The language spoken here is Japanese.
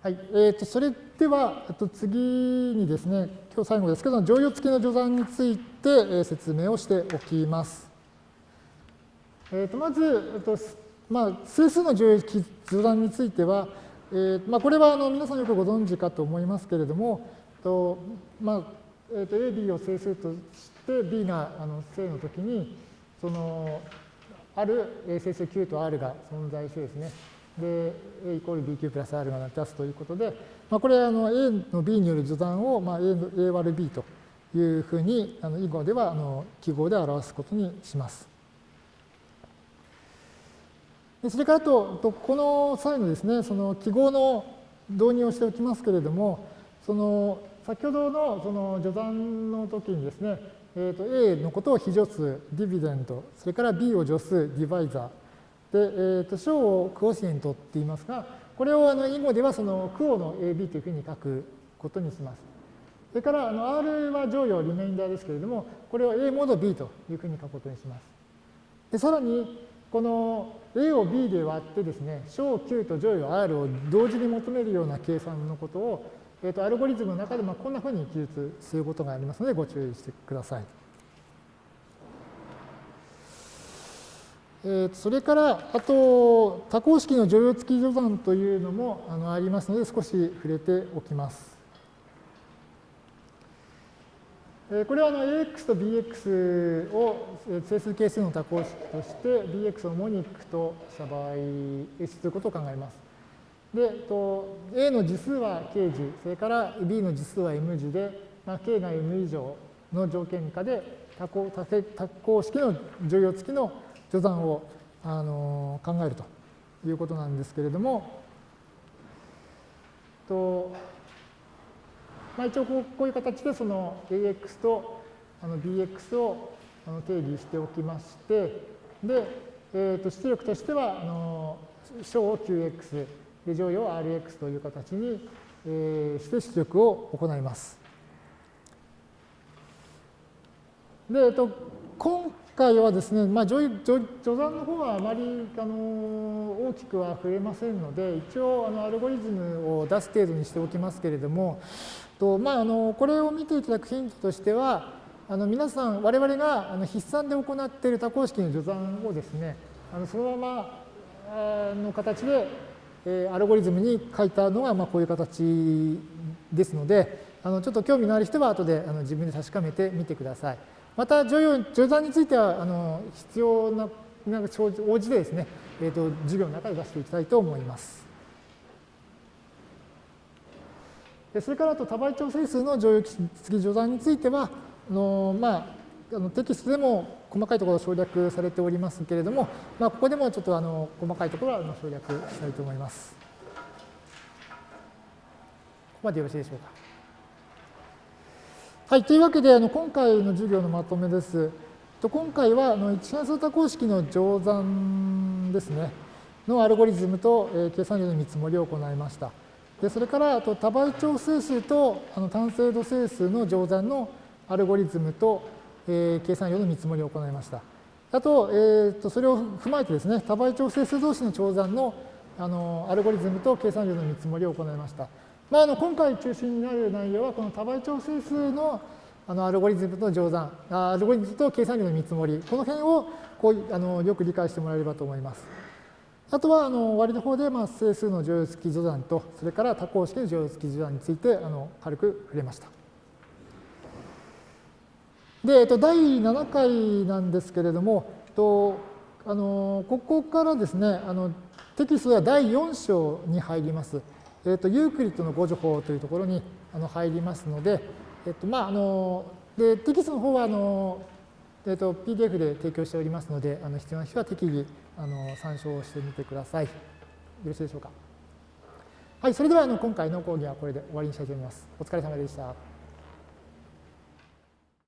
はい、えー、とそれでは、あと次にですね、今日最後ですけど、乗用付きの序算について、えー、説明をしておきます。えー、とまず、えーとまあ、整数の乗用付き序算については、えーまあ、これはあの皆さんよくご存知かと思いますけれども、とまあえー、と A、B を整数として、B があの正のときに、そのある整数 Q と R が存在してですね、で、A イコール BQ プラス R が成り立つということで、まあ、これあの A の B による序断を、まあ、A, A 割る B というふうに、あの囲碁ではあの記号で表すことにします。でそれからと、この際のですね、その記号の導入をしておきますけれども、その先ほどのその序断の時にですね、えー、と A のことを非助数、ディビデント、それから B を助数、ディバイザー、で、えー、と小をクオシエントって言いますが、これをあの囲碁ではそのクオの AB というふうに書くことにします。それからあの R は乗用リメインダーですけれども、これを A モード B というふうに書くことにします。でさらに、この A を B で割ってですね、小 Q と乗用 R を同時に求めるような計算のことを、えー、とアルゴリズムの中でまあこんなふうに記述することがありますので、ご注意してください。えー、それから、あと、多項式の乗用付き序算というのもあのありますので、少し触れておきます。えこれはあの AX と BX を整数係数の多項式として BX をモニックとした場合、S ということを考えます。で、と A の次数は K 次、それから B の次数は M 次で、まあ、K が M 以上の条件下で多項多項式の乗用付きの序算をあの考えるということなんですけれども、とまあ、一応こういう形でその AX とあの BX をあの定義しておきまして、で、えー、と出力としてはあの小を QX で乗用を RX という形に、えー、して出力を行います。で、えっと、今回はですね、まあ、序序序算の方はあまりあの大きくは触れませんので、一応あのアルゴリズムを出す程度にしておきますけれども、とまあ、あのこれを見ていただくヒントとしては、あの皆さん、我々があの筆算で行っている多項式の序算をですね、あのそのままの形で、えアルゴリズムに書いたのがまあこういう形ですので、あのちょっと興味のある人は後であの自分で確かめてみてください。また序用、序算については、あの必要な、なんか応じてですね、え、ー、と、授業の中で出していきたいと思います。それからあと多倍調整数の乗用付き序算については、あのまあ、あのテキストでも細かいところ省略されておりますけれども、まあ、ここでもちょっとあの細かいところは省略したいと思います。ここまでよろしいでしょうか。はい、というわけで、あの今回の授業のまとめです。今回はあの一変数多項式の乗算ですね、のアルゴリズムと、え、計算量の見積もりを行いました。でそれからあと多倍調整数とあの単精度整数の乗算のアルゴリズムと、えー、計算量の見積もりを行いました。あと、えー、とそれを踏まえてですね、多倍調整数同士の乗算のあのアルゴリズムと計算量の見積もりを行いました。まあ、あの今回中心になる内容は、この多倍調整数のあのアルゴリズムと乗算、アルゴリズムと計算量の見積もり、この辺をこうあのよく理解してもらえればと思います。あとはあの終わりの方で、まあ、整数の乗用付き序算と、それから多項式の乗用付き序算についてあの軽く触れました。で、えっと、第7回なんですけれども、とあのここからですね、あのテキストでは第4章に入ります。えーと、ユークリッドの誤助法というところにあの入りますので、えーとまあ、あのでテキストの方はあの、えーと、PDF で提供しておりますので、あの必要な人は適宜あの参照してみてください。よろしいでしょうか。はい、それではあの今回の講義はこれで終わりにしたいと思います。お疲れ様でした。